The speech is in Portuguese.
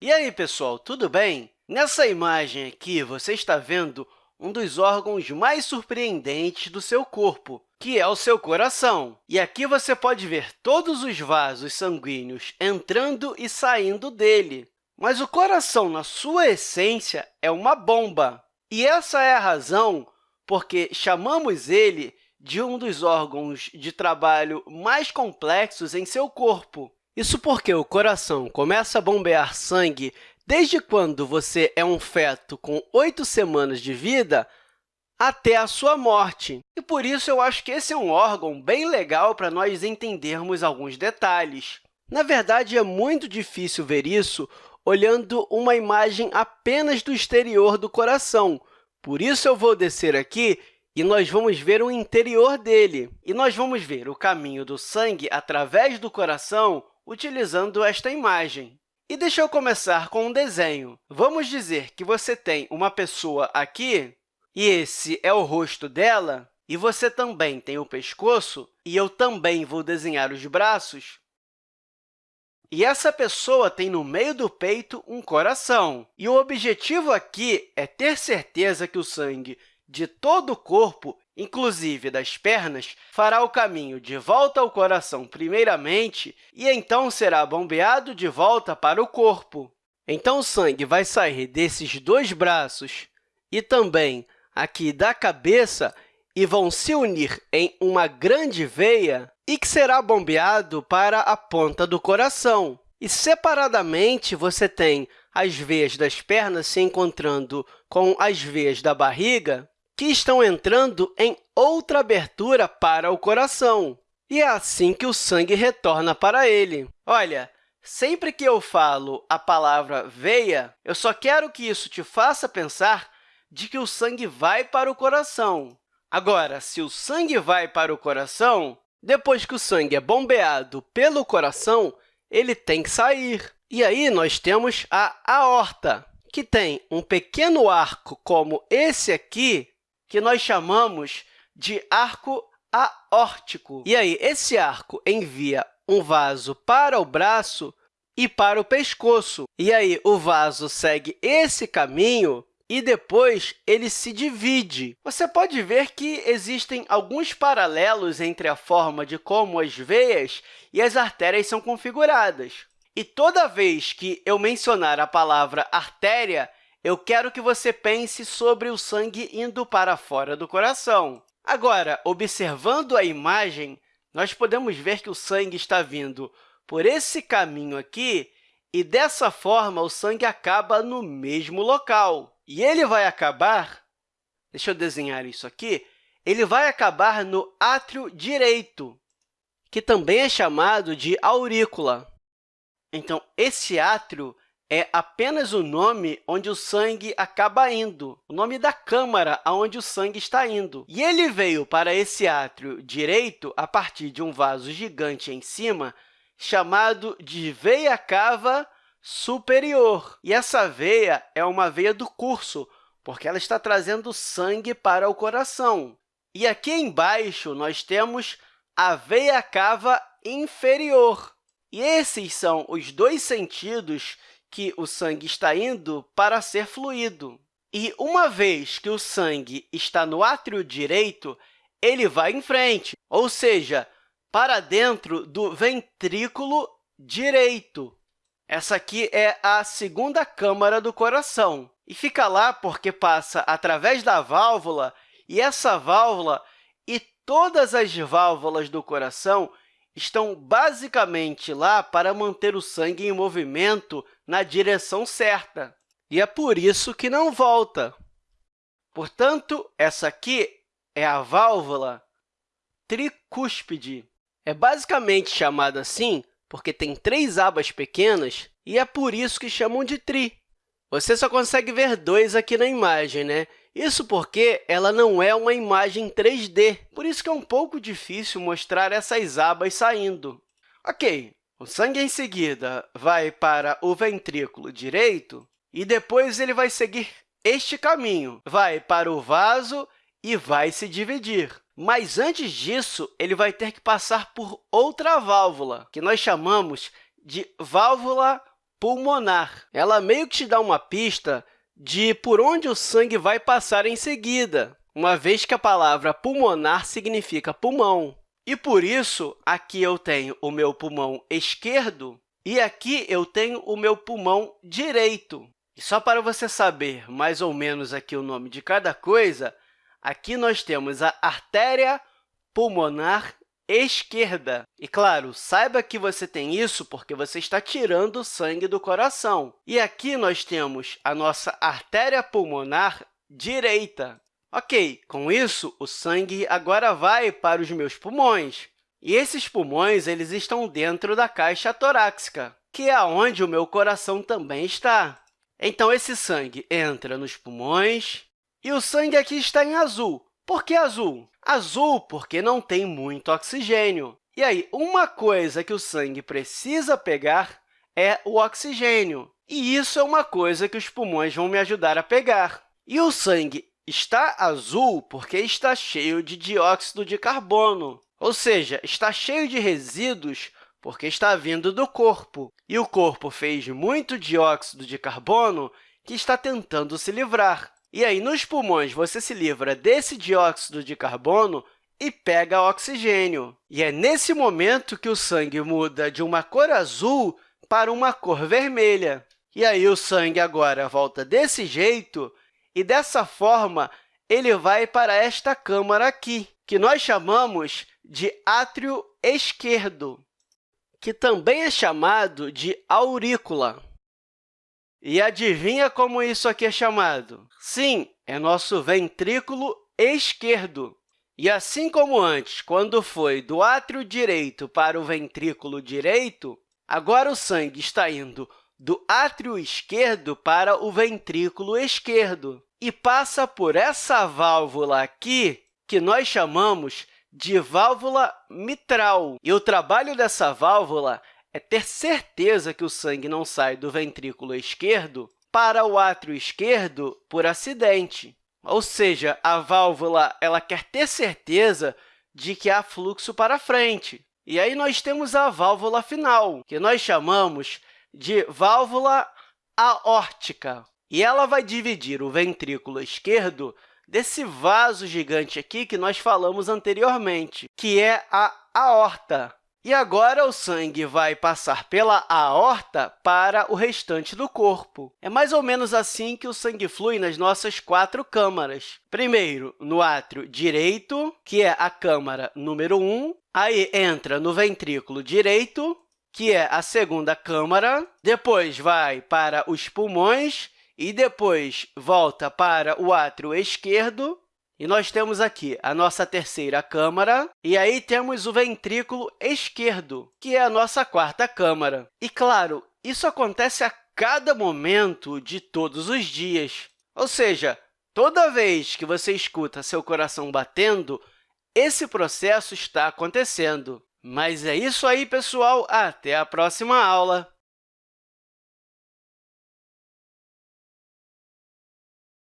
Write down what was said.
E aí, pessoal, tudo bem? Nessa imagem aqui, você está vendo um dos órgãos mais surpreendentes do seu corpo, que é o seu coração. E aqui você pode ver todos os vasos sanguíneos entrando e saindo dele. Mas o coração, na sua essência, é uma bomba. E essa é a razão porque chamamos ele de um dos órgãos de trabalho mais complexos em seu corpo. Isso porque o coração começa a bombear sangue desde quando você é um feto com oito semanas de vida até a sua morte. E por isso eu acho que esse é um órgão bem legal para nós entendermos alguns detalhes. Na verdade, é muito difícil ver isso olhando uma imagem apenas do exterior do coração. Por isso, eu vou descer aqui e nós vamos ver o interior dele. E nós vamos ver o caminho do sangue através do coração utilizando esta imagem. E deixa eu começar com um desenho. Vamos dizer que você tem uma pessoa aqui, e esse é o rosto dela, e você também tem o pescoço, e eu também vou desenhar os braços. E essa pessoa tem no meio do peito um coração. E o objetivo aqui é ter certeza que o sangue de todo o corpo inclusive das pernas, fará o caminho de volta ao coração primeiramente e então será bombeado de volta para o corpo. Então, o sangue vai sair desses dois braços e também aqui da cabeça e vão se unir em uma grande veia e que será bombeado para a ponta do coração. E, separadamente, você tem as veias das pernas se encontrando com as veias da barriga, que estão entrando em outra abertura para o coração. E é assim que o sangue retorna para ele. Olha, sempre que eu falo a palavra veia, eu só quero que isso te faça pensar de que o sangue vai para o coração. Agora, se o sangue vai para o coração, depois que o sangue é bombeado pelo coração, ele tem que sair. E aí, nós temos a aorta, que tem um pequeno arco como esse aqui, que nós chamamos de arco aórtico. E aí, esse arco envia um vaso para o braço e para o pescoço. E aí, o vaso segue esse caminho e depois ele se divide. Você pode ver que existem alguns paralelos entre a forma de como as veias e as artérias são configuradas. E toda vez que eu mencionar a palavra artéria, eu quero que você pense sobre o sangue indo para fora do coração. Agora, observando a imagem, nós podemos ver que o sangue está vindo por esse caminho aqui e, dessa forma, o sangue acaba no mesmo local. E ele vai acabar, deixa eu desenhar isso aqui, ele vai acabar no átrio direito, que também é chamado de aurícula. Então, esse átrio é apenas o nome onde o sangue acaba indo, o nome da câmara aonde o sangue está indo. E ele veio para esse átrio direito a partir de um vaso gigante em cima, chamado de veia cava superior. E essa veia é uma veia do curso, porque ela está trazendo sangue para o coração. E aqui embaixo, nós temos a veia cava inferior. E esses são os dois sentidos que o sangue está indo para ser fluido. E, uma vez que o sangue está no átrio direito, ele vai em frente, ou seja, para dentro do ventrículo direito. Essa aqui é a segunda câmara do coração, e fica lá porque passa através da válvula, e essa válvula e todas as válvulas do coração estão basicamente lá para manter o sangue em movimento na direção certa. E é por isso que não volta. Portanto, essa aqui é a válvula tricúspide. É basicamente chamada assim porque tem três abas pequenas e é por isso que chamam de tri. Você só consegue ver dois aqui na imagem, né? Isso porque ela não é uma imagem 3D, por isso que é um pouco difícil mostrar essas abas saindo. Ok, o sangue, em seguida, vai para o ventrículo direito e depois ele vai seguir este caminho, vai para o vaso e vai se dividir. Mas, antes disso, ele vai ter que passar por outra válvula, que nós chamamos de válvula pulmonar. Ela meio que te dá uma pista de por onde o sangue vai passar em seguida, uma vez que a palavra pulmonar significa pulmão. E, por isso, aqui eu tenho o meu pulmão esquerdo e aqui eu tenho o meu pulmão direito. E só para você saber mais ou menos aqui o nome de cada coisa, aqui nós temos a artéria pulmonar esquerda. E, claro, saiba que você tem isso porque você está tirando o sangue do coração. E aqui nós temos a nossa artéria pulmonar direita. Ok, com isso, o sangue agora vai para os meus pulmões. E esses pulmões eles estão dentro da caixa torácica, que é onde o meu coração também está. Então, esse sangue entra nos pulmões e o sangue aqui está em azul. Por que azul? Azul porque não tem muito oxigênio. E aí, uma coisa que o sangue precisa pegar é o oxigênio. E isso é uma coisa que os pulmões vão me ajudar a pegar. E o sangue está azul porque está cheio de dióxido de carbono, ou seja, está cheio de resíduos porque está vindo do corpo. E o corpo fez muito dióxido de carbono que está tentando se livrar. E aí, nos pulmões, você se livra desse dióxido de carbono e pega oxigênio. E é nesse momento que o sangue muda de uma cor azul para uma cor vermelha. E aí, o sangue agora volta desse jeito, e dessa forma, ele vai para esta câmara aqui, que nós chamamos de átrio esquerdo que também é chamado de aurícula. E adivinha como isso aqui é chamado? Sim, é nosso ventrículo esquerdo. E assim como antes, quando foi do átrio direito para o ventrículo direito, agora o sangue está indo do átrio esquerdo para o ventrículo esquerdo e passa por essa válvula aqui, que nós chamamos de válvula mitral. E o trabalho dessa válvula é ter certeza que o sangue não sai do ventrículo esquerdo para o átrio esquerdo por acidente. Ou seja, a válvula ela quer ter certeza de que há fluxo para frente. E aí nós temos a válvula final, que nós chamamos de válvula aórtica. E ela vai dividir o ventrículo esquerdo desse vaso gigante aqui que nós falamos anteriormente, que é a aorta. E agora o sangue vai passar pela aorta para o restante do corpo. É mais ou menos assim que o sangue flui nas nossas quatro câmaras. Primeiro, no átrio direito, que é a câmara número 1, aí entra no ventrículo direito, que é a segunda câmara, depois vai para os pulmões, e depois volta para o átrio esquerdo, e nós temos aqui a nossa terceira câmara, e aí temos o ventrículo esquerdo, que é a nossa quarta câmara. E, claro, isso acontece a cada momento de todos os dias. Ou seja, toda vez que você escuta seu coração batendo, esse processo está acontecendo. Mas é isso aí, pessoal! Até a próxima aula!